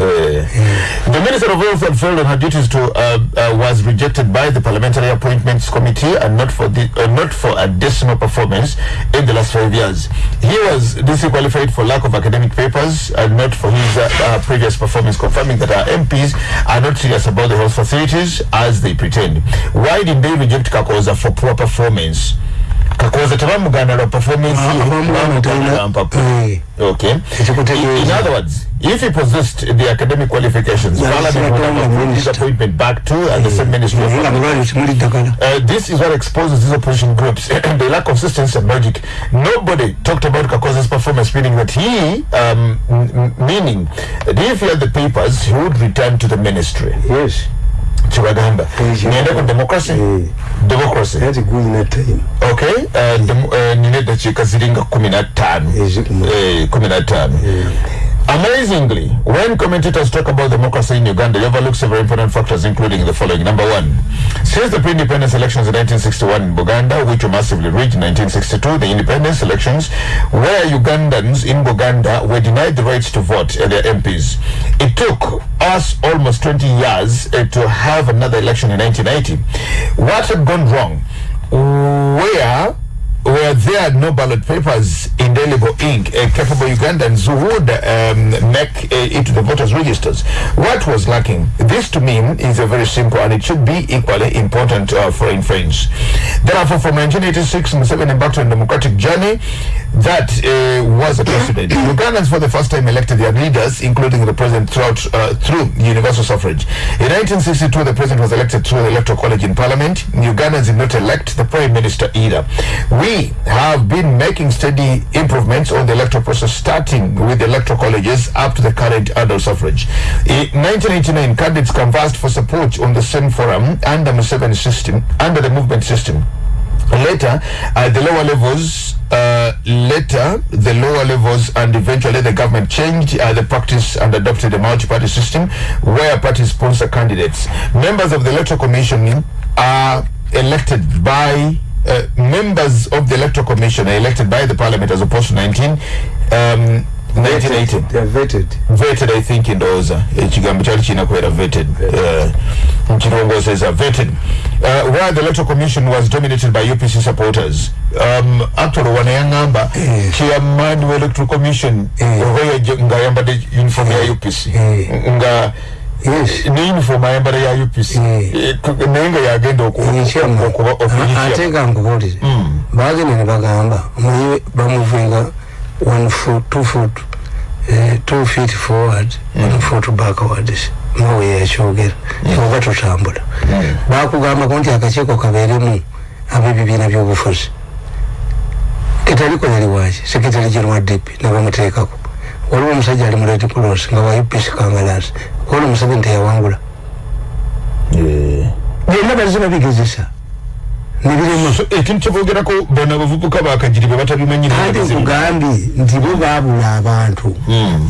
Speaker 2: The Minister of Health had failed on her duties to uh, uh, was rejected by the Parliamentary Appointments Committee and not for the uh, not for additional performance in the last five years. He was disqualified for lack of academic papers and not for his uh, uh, previous performance, confirming that our MPs are not serious about the health facilities as they pretend. Why did they reject Kakoza for poor performance? Kakoza tebamugana lwa performance lwa.
Speaker 1: Eh.
Speaker 2: Okay. In other words, if he possessed the academic qualifications,
Speaker 1: Yeah,
Speaker 2: Parliament appointment back to and the same ministry. of
Speaker 1: yeah, temuli ddagala
Speaker 2: Uh, this is what exposes these opposition groups the lack of consistency and logic. Nobody talked about Kakoza's performance, meaning that he, um, meaning that if he had the papers, he would return to the ministry.
Speaker 1: yes
Speaker 2: Chibagamba.
Speaker 1: Yes,
Speaker 2: Niende ku democracy?
Speaker 1: Eh.
Speaker 2: Democracy.
Speaker 1: ati guyina time
Speaker 2: Okay. Uh, dem- uh, nine dakiika ziringa kumi na. Eh, kumi na ttaano. Amazingly, when commentators talk about democracy in Uganda, they overlook several important factors, including the following. Number one, since the pre-independence elections in 1961 in Buganda, which were massively rigged in 1962, the independence elections, where Ugandans in Buganda were denied the rights to vote and their MPs. It took us almost 20 years uh, to have another election in 1980. What had gone wrong? Where were there are no ballot papers indelible ink uh, capable Ugandans who would um, make uh, it to the voters registers. What was lacking? This to me is a very simple and it should be equally important uh, for in friends. Therefore, from 1986, Museveni embarked on a democratic journey that uh, was a precedent. Ugandans for the first time elected their leaders, including the president throughout, uh, through universal suffrage. In 1962, the president was elected through the electoral college in parliament. Ugandans did not elect the prime minister either. We have been making steady improvements on the electoral process, starting with the electoral colleges up to the current adult suffrage. In 1989, candidates canvassed for support on the same forum under Museveni system, under the movement system. Later, at the lower levels, uh, later the lower levels, and eventually the government changed uh, the practice and adopted a multi-party system where parties sponsor candidates. Members of the electoral commission are elected by uh, members of the electoral commission are elected by the parliament as opposed to 19 um, 1980
Speaker 1: they are vetted.
Speaker 2: Vetted i think ndowooza ekigambo kyali kirina kubeera vetted uh, a vetted. Uh, where the electoral commission was dominated by upc supporters. Um, actually wano yaŋŋamba
Speaker 1: Eh.
Speaker 2: chairman wa electoral commission.
Speaker 1: Eh.
Speaker 2: oba yaje- ng'ayambadde uniform ya upc
Speaker 1: Eh.
Speaker 2: nga
Speaker 1: yes.
Speaker 2: Ne uniform ayambala ya upc
Speaker 1: Eh.
Speaker 2: Eh, k- naye nga yagenda oku-
Speaker 1: ekyama
Speaker 2: okuba official.
Speaker 1: ate nga nkubuulire bagenda ne bagamba omanyi bamuvinga one foot two foot eh, two feet forward one foot backwards mawe yakyogera. Oba tutambula. Bakugambako nti akakiiko kabeeremu ab'ebibiina by'obufuzi. Kitaliko yali waki sekretary general dp nabamuteekako waliwo omusajja ali mu red cross nga wa upc kangalasi kuona omusajja nteyawangula
Speaker 2: Eh.
Speaker 1: byonna bazze babigezesa. Nebirema
Speaker 2: So, ekintu kyeboogerako bano abavubuka bakagiri bwe batabimanyire
Speaker 1: kandi nkugambye nti bo baabula abantu.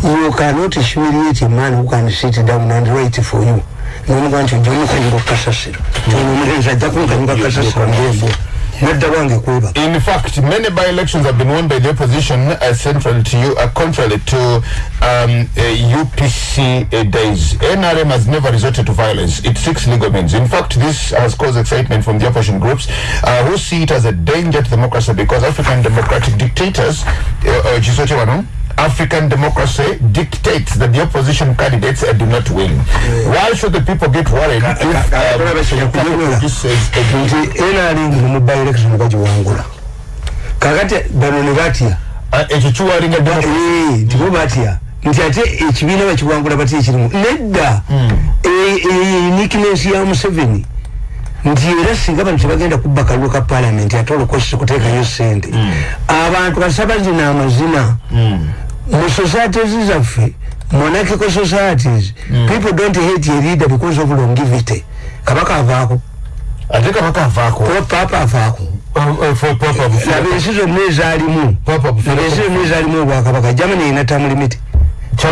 Speaker 1: You cannot humiliate a man who can sit down and write for you. Nomuga nti ojja omukanyuka kasasiro. Ono omulenzi ajja kunkanyuka kasasiro ndembo nadda wange kwebaka
Speaker 2: In fact, many by-elections have been won by the opposition uh, central to you, uh, contrary to um, uh, UPC uh, days. NRM has never resorted to violence. It seeks legal means. In fact, this has caused excitement from the opposition groups uh, who see it as a danger to democracy because African democratic dictators, uh, uh, African democracy dictates that the opposition candidates uh, do not win. Why should the people get worried if um,
Speaker 1: ka-
Speaker 2: this is a
Speaker 1: nti nrm mu by election bagiwangula kakati bano ne batya?
Speaker 2: Ekyo kiwalinga
Speaker 1: Eh, nti bo batya. Nti ate ekibiina bakiwangula batya ekirimu nedda.
Speaker 2: Hmm.
Speaker 1: eh, eh, uniqueness ya museveni. Nti era singa bano tebagenda kubba kalulu ka palamenti ate olukosi kuteekayo sente
Speaker 2: Hmm.
Speaker 1: abantu kasaba zina amazina mu societies zaffe monarchical societies
Speaker 2: Hmm.
Speaker 1: people don't hate a leader because of longevity. Kabaka avaako
Speaker 2: ate kabaka avaako
Speaker 1: papa avaako naba ensi zonna ezaalimu
Speaker 2: Papa bufuula
Speaker 1: naba ensi zonna ezaalimu obwakabaka germany erina term limit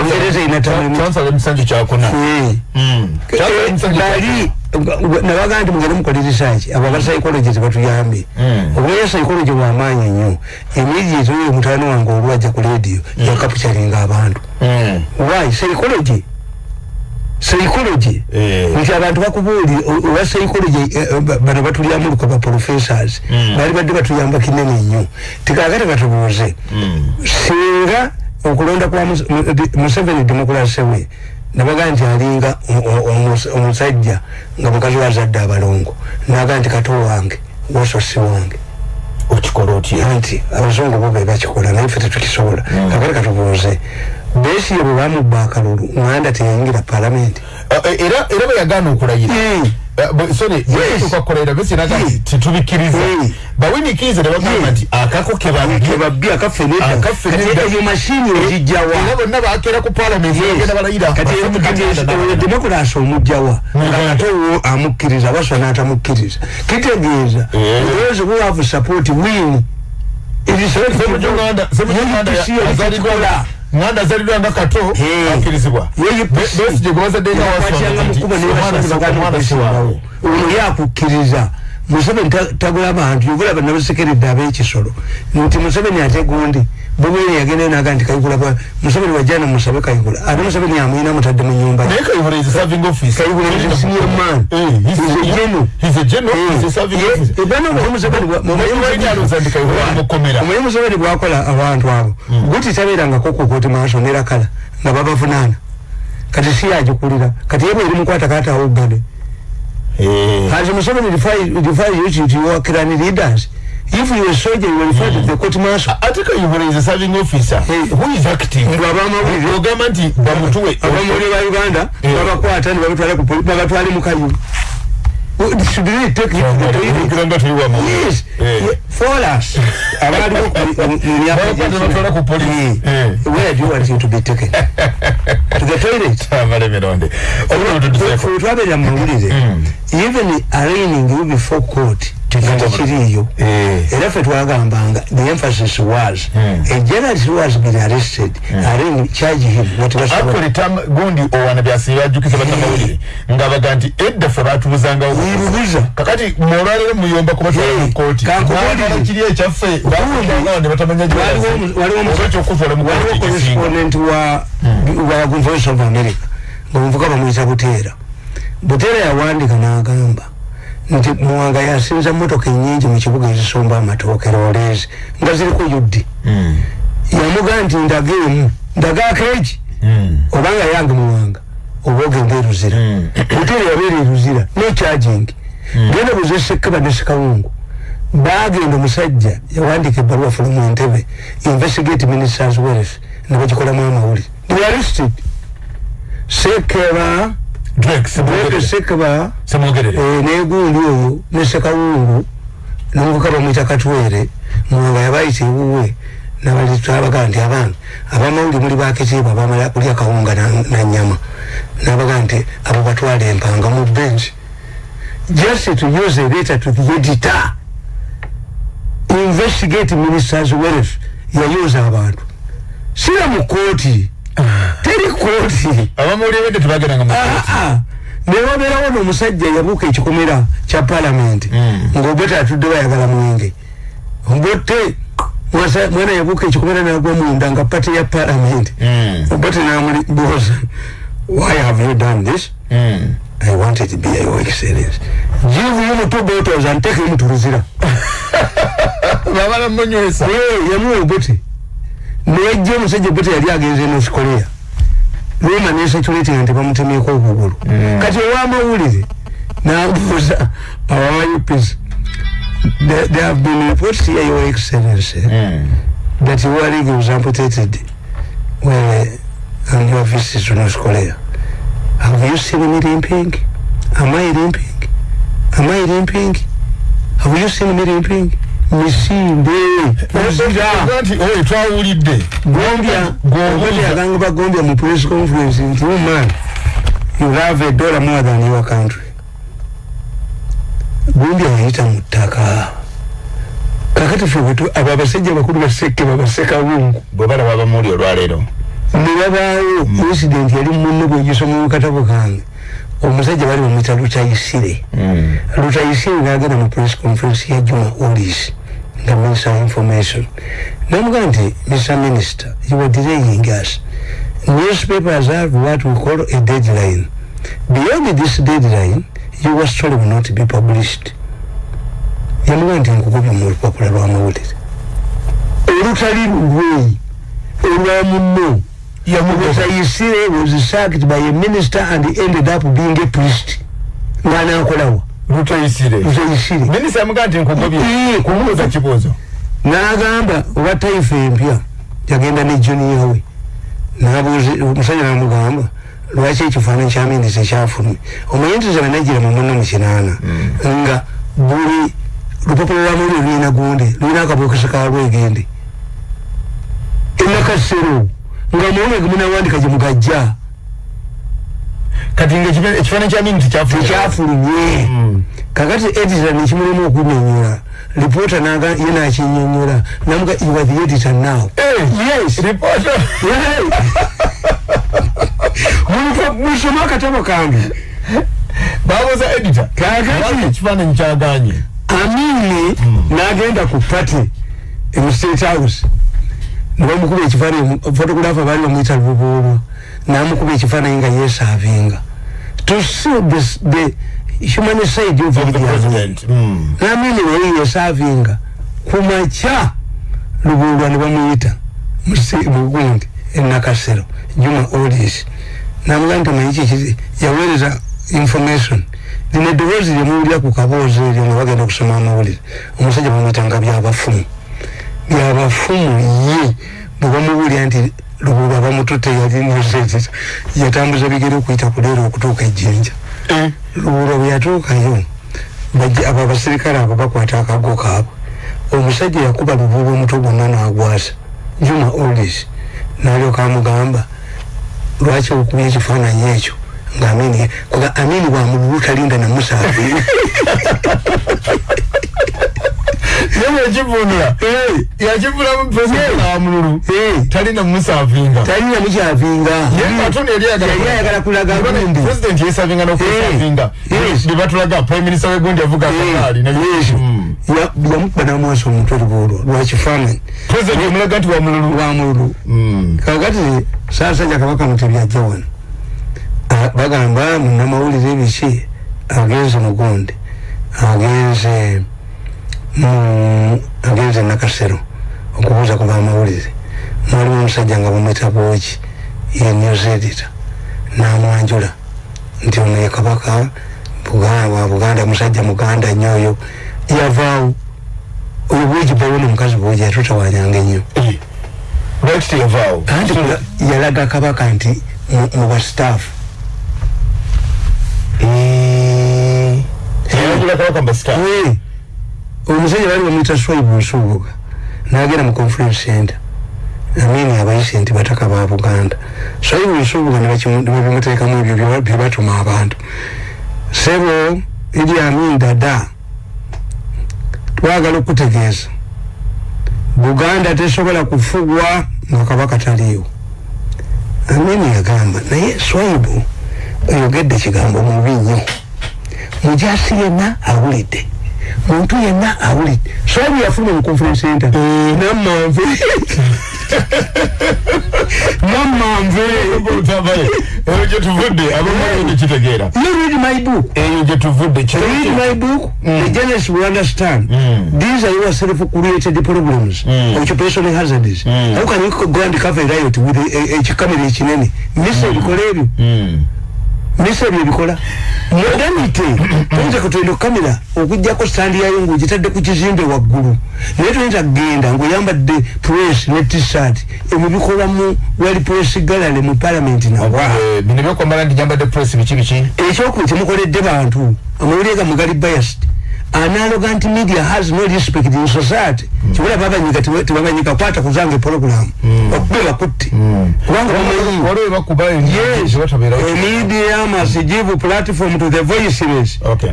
Speaker 1: ongereza erina term limit
Speaker 2: kyansala emisanju kyakuna
Speaker 1: Eh. bali nabaga nti mugende mukole research abo aba psychologist batuyambe
Speaker 2: Mm.
Speaker 1: obulaya psychology bwamaanyi nnyo immediate oyo mutano wange olwajja ku radio yakapucaringa abantu why psychology psychology.
Speaker 2: Eh.
Speaker 1: nti abantu bakubuuli owa psychology eh, ba- bano batulyamu luka ba professors.
Speaker 2: Mm.
Speaker 1: bali badde batuyamba kinene nnyo. Tikakati katubuuze singa okulonda kwa Mus- Mu- di- museveni demokrasi we nabaga nti alinga omusajja nga mukazi wazadde abalongo naga nti kato wange woso si wange.
Speaker 2: Okikola otya?
Speaker 1: Anti abazungu bo be bakikola naye ffe tetukisobola kakati katubuuze besiye bwe bamubba akalulu nganda teyayingira palamenti
Speaker 2: era era bweyagaana okulayira. Eh, bwe- sorry tukakolayira besi naga nti titubikkiriza
Speaker 1: Mm.
Speaker 2: bawinikiize ne bagamba
Speaker 1: Mm.
Speaker 2: nti akako kebabbye
Speaker 1: kebabbi akaffe nedda
Speaker 2: Akaffe
Speaker 1: kati
Speaker 2: nedda.
Speaker 1: eyo mashini
Speaker 2: era
Speaker 1: ogijjawa
Speaker 2: bonna bakeera ku palamenti bagenda balayira.
Speaker 1: Kati oyo demokulasi omugjawa nga ate wo amukkiriza baswa n'atamukkiriza. Kitegeeza
Speaker 2: Eh.
Speaker 1: those who have support win. It is not
Speaker 2: semujonganda
Speaker 1: UPC
Speaker 2: azalidwa nganda azalidwa nga kato
Speaker 1: Eh.
Speaker 2: akkirizibwa
Speaker 1: UPC
Speaker 2: besije gwebazadde nga
Speaker 1: bakwatanga mukuba
Speaker 2: omwana si
Speaker 1: nebasaaaawo
Speaker 2: wawe
Speaker 1: ono yakukkiriza museveni ta- tagula bantu yogula banabasekeredde ab'ekisolo nti museveni ate gundi bobwere yagenda naga nti kayigula museveni wajjana musabe kayigula. Ate museveni amuyina mutadde mu nyumba.
Speaker 2: Kayihura is a
Speaker 1: is senior man.
Speaker 2: Eh, He's
Speaker 1: a general.
Speaker 2: he's a general he's a serving
Speaker 1: Ye-
Speaker 2: office.
Speaker 1: ebana omulimu Museveni bwakola abantu abo guti tabeerangako ku kooti maaso nerakala nga babavunaana. Kati si yagikulira kati ye bweri mukwata Has Museveni referred you to your clan leaders? If you were soldier, you were referred to the court martial.
Speaker 2: ate kayihura is a serving officer
Speaker 1: Eh.
Speaker 2: who is active
Speaker 1: Ngo abamawulire
Speaker 2: ogamba nti bamutuwe
Speaker 1: abamawulire ba Uganda
Speaker 2: Eh.
Speaker 1: babakwata ne babatwala ku poli- babatwale mu kayu. Should take you to the toilet?
Speaker 2: Tuli wamu
Speaker 1: Yes. For us. Abaliwo ku- mu- mu myaka
Speaker 2: Babakwata ne batwala ku police.
Speaker 1: Where do you want him to be taken? To the toilet.
Speaker 2: amalemeronde obululu tutuseeko
Speaker 1: Fwe twabeera mu mawulire. Even arraigning you before court.
Speaker 2: Kigenda mu-
Speaker 1: Kiriyo.
Speaker 2: Eh.
Speaker 1: era ffe twagambanga the emphasis was
Speaker 2: Mm.
Speaker 1: a who has been arrested arraign charge him was
Speaker 2: actually tam gundi owana byasiba ajjukiza bannamawulire nga baga nti edda ffe batubuzangawo
Speaker 1: wirubuza
Speaker 2: kakati molwaliro muyomba kubatwala mu
Speaker 1: Eh,
Speaker 2: kooti
Speaker 1: kankubulire.
Speaker 2: Mwagala kiri ekyaffe bakujangawo ne batamanya
Speaker 1: waliwo correspondent wa wa voice of america ngaomuvuga bamuyita buteera buteera yawandika n'agamba nti muwanga yasinza motoka enyingi mu kibuga ezisomba amatooke roleezi nga ziriko yuddi
Speaker 2: Mm.
Speaker 1: yamugaa nti ndaga emu ndagaako eki
Speaker 2: Mm.
Speaker 1: obanga yange muwanga oba ogenda eruzira.
Speaker 2: Mm.
Speaker 1: buteera yabeera eruzira no charging. Genda buze sekeba ne sekawungu bagenda omusajja yawandika ebbaluwa from entebe investigate ministers wealth ne bagikolamu amawulire. They arrested. Sekeba Eh, negundi oyo ne sekawungu nomuvuka bamwita katwere muwanga yabayita ewuwe nabalitwabaga nti abange abamawuli muli bakitiibwa abamala kulya kawunga na- na nyama nabaga nti abo batwala empanga mu bench. Just to use a letter to the editor investigate ministers wealth yayuza abantu. Sira mu kooti teri kooti
Speaker 2: abamawulire bedde tebagenda nga
Speaker 1: Ah, ah. newabeerawo n'omusajja yabuuka ekikomera kya palamenti
Speaker 2: Mm.
Speaker 1: ng'obote atudde bayagala mwenge obote mwana yabuuka ekikomera nagwa munda nga pati ya palamenti
Speaker 2: Mm.
Speaker 1: obote namulibuuza why have you done this?
Speaker 2: Mm.
Speaker 1: i wanted to be your excellence. Give him two bottles and take him to ruzira
Speaker 2: babala munywesa
Speaker 1: yamuwa obote newajja omusajja obote yali agenze north korea roma nesatuletinga nti bamutemyeko okugulu kati owamawulire nabuuza awawa upc there, there have been reports here, Your Excellency,
Speaker 2: Mm.
Speaker 1: that your league was amputated when uh, on your visit to North Korea. Have you seen me limping? Am I limping? Am I limping? Have you seen me limping? Misimbe, muzira,
Speaker 2: nti oyo twawulidde.
Speaker 1: Gombia, Gombia agamba Gombia mu press conference nti oh man, you have a dollar more than your country. Gombia yayita mu ttaka. Kakati ffe bwe tu- abo abasajja bakulu basekke babaseka bungu.
Speaker 2: bwe balaba bamuwuli olwaleero.
Speaker 1: nebabaawo incident yali munne gwegisoma mu katabo kange. Omusajja bali bamwita lutayisire
Speaker 2: Mm.
Speaker 1: lutayisire ngagenda mu press conference ya juma olis nga minister of information. Namugaa nti mr minister you were delaying us. Newspapers have what we call a deadline. Beyond this deadline your story will not be published. Yamugaa nti nkugobye mu lupapula lw'amawulire olutali lulweyi olwa munno Mutayisire was sacked by a minister and ended up being a priest. Ng'anaakolawa.
Speaker 2: Lutayisire
Speaker 1: Mutayisire.
Speaker 2: minisita yamugaa nti nkugobye
Speaker 1: Ee,
Speaker 2: kumubuuza kibuuzo
Speaker 1: N'agamba owa taifa empya yagenda ne junior we. N'abuuza omusajja n'amugamba lwaki ekifaananyi kya minisita kyafulumye. Omanyi nti zaba najjira mu munno mu kinaana nga buli lupapula lwa mawulire lulina gundi lulina akabokisi ka lwegende. Enakasero nga muwumege munawandika gye mugajja.
Speaker 2: Kati nga ekifa- ekifaananyi kya miniti kyafu
Speaker 1: tekyafulumye kakati editor nekimulimu okunyonyola reporter naga ye nakinyonyola namuga you are the editor now yes
Speaker 2: ripoota
Speaker 1: Muliko- musome akatabo kange.
Speaker 2: Babuuza edita
Speaker 1: Kaakati.
Speaker 2: ekifaananyi kyaganye
Speaker 1: amini nagenda ku party mu state house. Nebamukuba ekifaananyi photographer baali bamwita lubuulwa namukuba ekifaananyi nga yesavinga to see this, the human side of Idi Amin.
Speaker 2: president Mm.
Speaker 1: namini naye yesavinga kumakya lubulwa ne bamuyita mugundi enakasero juma odis namuga nti manyi yaweereza information. Lino eddoboozi lyemuwulira ku kaboozi eryo nga bagenda okusoma amawulire. Omusajja bamuyitanga byabafumu byabafumu ye bwe bamuwulira nti lubulwa bamututte yali nosetita yatambuza bigere okuyita kuleero okutuuka ejjinja. Lubulwa bwe yatuukayo bajja abo abasirikale abo bakwata akago kaabwe. Omusajja yakuba lubulwa omutwe gwonna n'agwasa. Juma olis nalyoka amugamba lwaki okubya ekifaananyi ekyo? Nga amini kuga amini bwamululu talinda namusaafi
Speaker 2: yewe yakivunula yakivulamu president amululu talina musavinga.
Speaker 1: talina mukyavinga
Speaker 2: Ye atoni yali ayagala
Speaker 1: yali ayagala kulaga
Speaker 2: president yesavinga n'okwesavinga
Speaker 1: Yes.
Speaker 2: ne batulaga prime minister w'egundi yavuga akagaali
Speaker 1: yamukuba namwasa omutwe lubuulwa lwakifaananyi
Speaker 2: president yamulaga nti wamululu
Speaker 1: lwamululu kakati saasajja kabaka mutebyajja wano Ah, bagamba munamawulire ebiki agenze mugundi agenze mu agenze nakasero okubuuza ku bamawulire. Mwalimu omusajja nga bamweta bwoki ye news editor namwanjula. Nti ono ye kabaka wa buganda musajja muganda nnyo oyo. Yavaawo oyo bwogi bawona omukazi bwogi yatutawanyanga ennyo. Yalaga kabaka nti mu- mu bastaafu
Speaker 2: yalagira kabaka mbasita
Speaker 1: Eh, omusajja bali bamwita swaibu nsubuga nagenda mu conference center. Amini abayise nti bataka ba buganda. Swaibu nsubuga nebabimuteekamu ebyo bye- bye batuma abantu. Sebo idi amin dada twagala okutegeeza buganda tesobola kufugwa nga kabaka taliiwo. Amini yagamba naye swaibu oyogedde kigambo mubi nnyo. Mujasi yenna awulidde muntu yenna awulidde. Swaibu yafuluma mu conference center namanve namanve
Speaker 2: eyo gyetuvudde abamu nekitegeera
Speaker 1: you read my book.
Speaker 2: Eyo gyetuvudde
Speaker 1: read my book? The journalist will understand.
Speaker 2: Mm.
Speaker 1: these are your self created problems.
Speaker 2: Mm.
Speaker 1: occupational hazards. How can you go and cover riot with ekikamera ekinene misa ebikola ebyo misa ebyo ebikola modernity oyinza kutendo kamera okujjako standi yayo ngaogitadde ku kizimbe waggulu. Naye toyinza kgenda ngaoyambadde press ne tshirt ebyo bikolamu wali press galale mu palamenti nawa
Speaker 2: Eh, bino byokwambala ndi nyambadde press biki biki?
Speaker 1: Ekyokuba kyemukoledde bantu amawulire gammwe gali biased analoga nti media has no respect in society. Kibula babanyika tebabanyika kwata kuzanga program. Okube bakutte kubanga bamanyi
Speaker 2: waliwo bakuba
Speaker 1: yes.
Speaker 2: batabeerawo
Speaker 1: a media must give platform to the voiceless
Speaker 2: Okay.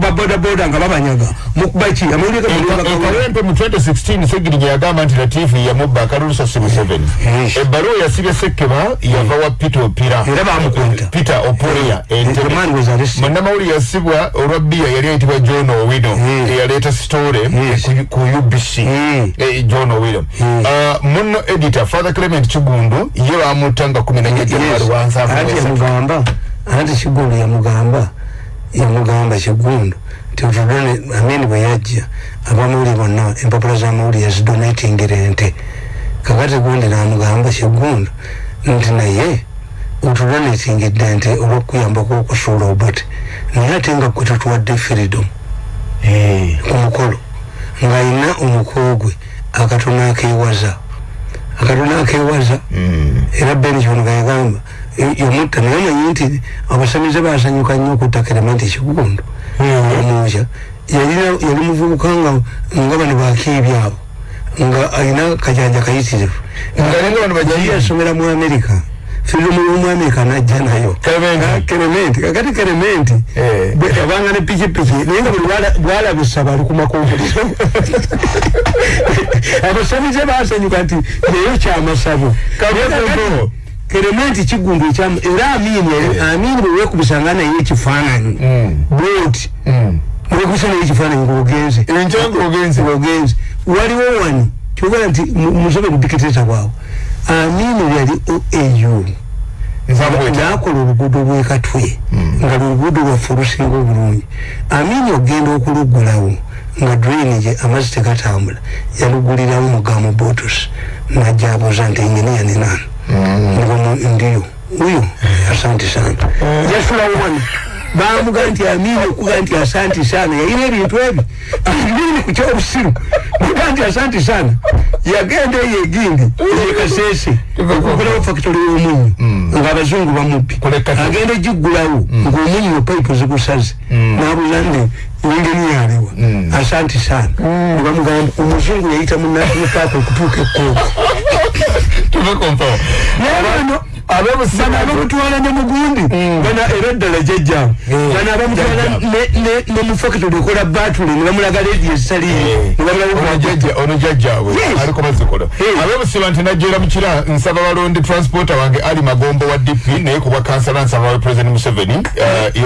Speaker 1: babodaboda nga babanyaga mukubaki amawulire gammwe
Speaker 2: ekawempe mu 2016 segirinya yagamba nti latifu yamubba akalulusa si museveni
Speaker 1: Yes.
Speaker 2: ebbaluwa yasibye sekkeba yava wa peter opira.
Speaker 1: Era bamukwata.
Speaker 2: peter oporia.
Speaker 1: The man was arrested.
Speaker 2: munnamawuli yasibwa olwa bbiya yali ayitibwa john owino.
Speaker 1: Yes.
Speaker 2: eyaleeta sitore
Speaker 1: Yes.
Speaker 2: ku- ubc
Speaker 1: Mm.
Speaker 2: Eh, john owino. Ah, munno editor father clement kigundu ye bamutta nga kumi nanya januari
Speaker 1: anti
Speaker 2: wansanvu
Speaker 1: yamugamba anti kigundu yamugamba yamugamba kigundu nti otudone amini bwe yajja. Abamawuli bonna empapula zamawuli yazidonatingire ente. Kakati gundi namugamba kigundu nti naye otudonatingidde ente olwokuyambako okusuula obate naye ate nga gwe tutuwadde freedom ku mukolo ng'alina omukogwe akatono akeewaza. Akatono akeewaza. Era beni kyonoga yagamba y- yamutta naye manyi nti abasamize basanyuka nnyo okutta kerementi ekigundu omukya yalina yali muvubuka nga nga bano bakiibi abo nga alina kajanja kayitirivu
Speaker 2: Nga bano bakiibi?
Speaker 1: yali yasomera mu amerika firimu y'omuamerika najja nayo.
Speaker 2: Kerementi.
Speaker 1: Ah, kerementi kakati kerementi
Speaker 2: Eh.
Speaker 1: bwe yabanga ne pikipiki naye nga buli bwala- bwalabisa bali ku makompuliro abasamize basanyuka nti yeyo kyamasabo
Speaker 2: Kabuzo.
Speaker 1: kerementi kigundu ekyamu era amini yali- amini bwe wekubisanga naye ekifaananyi. Bwoti wekubisa naye ekifaananyi ngaogenze
Speaker 2: Enkyangu ogenze.
Speaker 1: ogenze waliwo wano kyogala nti mu- museveni dikiteta bwawe amini yali oau
Speaker 2: Nsambweta.
Speaker 1: nakola oluguudo lwekatwe nga luluguudo lwaffe olusinga obulungi. Amini ogenda okuluggulawo nga drainage amazzi tegatambula yalugulirawo mugamu botos najja abuuza nti enginiya nenano ngomu ndiyo. Uyo asante sana. Yasulawo wano bamuga nti amini okuga nti santi sana. Yalina ebintu ebi amini ku usiru muga nti santi sana yagenda eyo egindi ekasese okugulawo factory y'omunyu ng'abazungu bamubbi agenda egiggulawo ng'omunyu payipu zigusaze nabuuza nti engeniyalewa asanti sana. Nebamugamba omuzungu yayita mu national park okutuuka ekkooko naye bano abamutwala ne mugundi. Bano era ddala jjajjamu bano abamutwala ne- ne- ne mu factory ekola batule ne bamulaga ledi ezitaliyo ne bamulaga
Speaker 2: ono jajjaabwe
Speaker 1: Yes.
Speaker 2: aliko bazikola
Speaker 1: Yes.
Speaker 2: abebusiba nti najjera mukira nsaba balondi transporter wange ali magombo wa dp naye kubwa kansala nsaba wa president museveni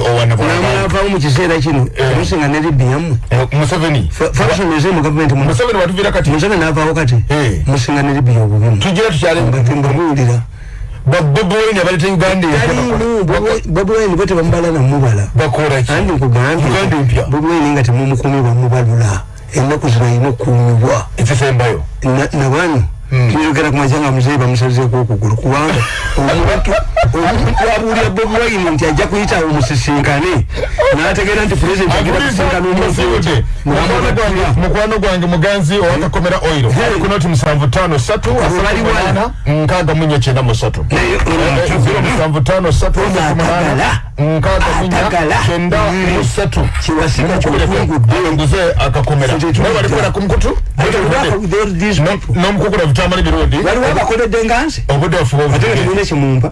Speaker 2: owana
Speaker 1: namwavaawo mu kiseera kino musinga ne libi yammwe
Speaker 2: museveni.
Speaker 1: Faction eze mu gavumenti mu
Speaker 2: museveni watuvira kati?
Speaker 1: Museveni naavaawo kati?
Speaker 2: Eh.
Speaker 1: musinga ne libi obubimu
Speaker 2: tugira tukyale
Speaker 1: mbabuulira
Speaker 2: baboboine abaleta uganda
Speaker 1: talimu bobi wine. Bwe tebamubala namubala
Speaker 2: bakolaki
Speaker 1: andi nkugambye
Speaker 2: Uganda empya.
Speaker 1: bobi wine nga temumukumi bamubalula ennaku zino alina okuumibwa
Speaker 2: ekisembayo
Speaker 1: Tuyogera ku majanga muzeyi bamusazeeko okugulu kubanga omuntu abuulira bobi wine nti ajja kuyitawo musisinkane n'ategeera nti pulezidenti agenda kusinkana omuntu
Speaker 2: mukwano gwange muganzi owakakomera oiro ali ku noti musanvu tano satu nkaaga munya kyenda musatu zero musanvu tano satu
Speaker 1: Atagala.
Speaker 2: nkaaga munya kyenda
Speaker 1: Mm.
Speaker 2: musatu
Speaker 1: kiwasika kyofungudde
Speaker 2: nguze akakomera naye walikwera ku mukutu n'omukukula vitamani birungi?
Speaker 1: Waliwo abakoledde nga nze.
Speaker 2: Obudde bafuba
Speaker 1: ate nga
Speaker 2: obudde
Speaker 1: tulina ekimumpa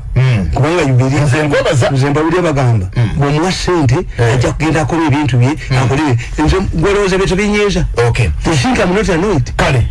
Speaker 1: kubanga yubiri
Speaker 2: Nze nkwebaza.
Speaker 1: nze mbawulire bagamba bwemuwa sente ajja kugenda akola ebintu bye akolere. Nze gwolowooza bye tubinyiiza
Speaker 2: okay.
Speaker 1: Not annoyed
Speaker 2: kale